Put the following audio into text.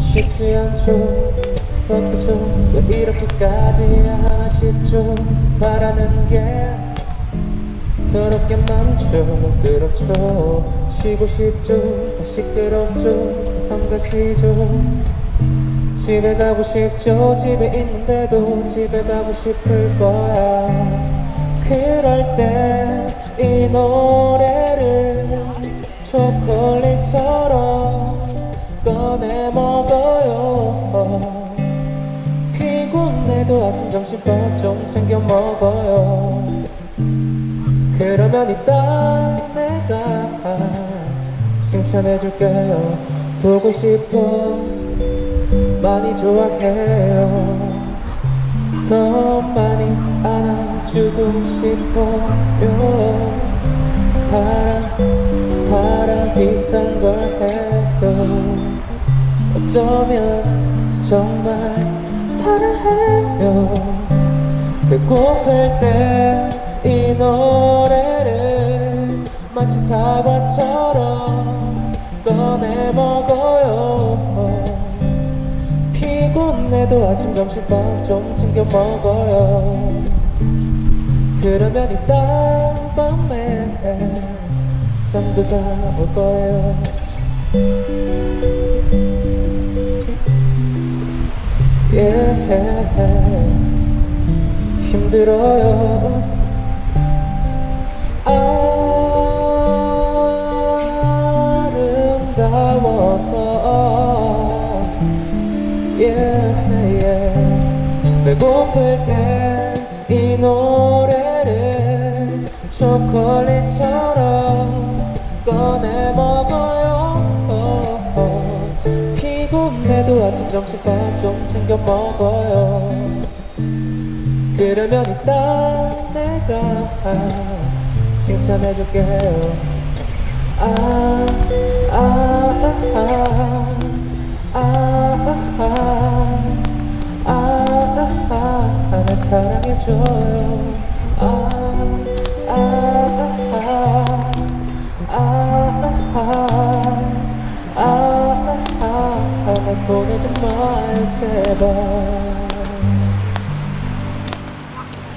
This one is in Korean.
쉽지 않죠. 어떠죠? 왜 이렇게까지 하나 싶죠? 바라는 게 더럽게 많죠. 그렇죠. 쉬고 싶죠. 다 시끄럽죠. 성가시죠 집에 가고 싶죠? 집에 있는데도 집에 가고 싶을 거야. 그럴 때 이 노래를 초콜릿처럼 꺼내 먹어요. 피곤해도 아침 점심 밥 좀 챙겨 먹어요. 그러면 이따 내가 칭찬해줄게요. 보고 싶어 많이 좋아해요. 더 많이 안아주고 싶어요. 사랑 사랑 비슷한 걸 해요 어쩌면 정말 사랑해요. 배고플 때 이 노래를 마치 사과처럼 꺼내 먹어 해도 아침 점심밥 좀 챙겨 먹어요. 그러면 이따 밤에 잠도 잘 올 거예요. yeah. 힘들어요. 아름다워서 배고플 때 이 노래를 초콜릿처럼 꺼내 먹어요. 피곤해도 아침 점심 밥 좀 챙겨 먹어요. 그러면 이따 내가 칭찬해줄게요. 아, 아, 아, 아, 사랑해줘요 아, 아, 아, 아, 아, 아, 아, 날 보내지 마요 제발